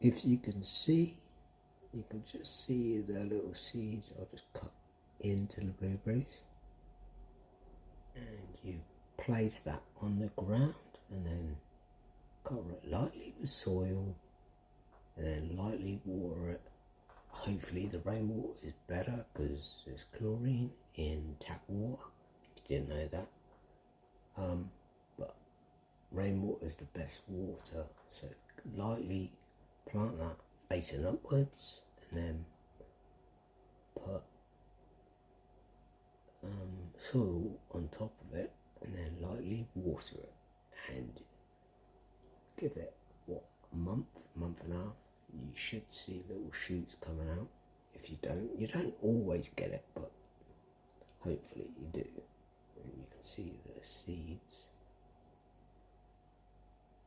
if you can see, you can just see the little seeds. I'll just cut into the blueberries and you place that on the ground and then cover it lightly with soil and then lightly water it. Hopefully the rainwater is better because there's chlorine in tap water. If you didn't know that. Um, but rainwater is the best water. So lightly plant that facing upwards and then put um, soil on top of it and then lightly water it and give it what a month, month and a half. You should see little shoots coming out. If you don't, you don't always get it, but hopefully you do. And you can see the seeds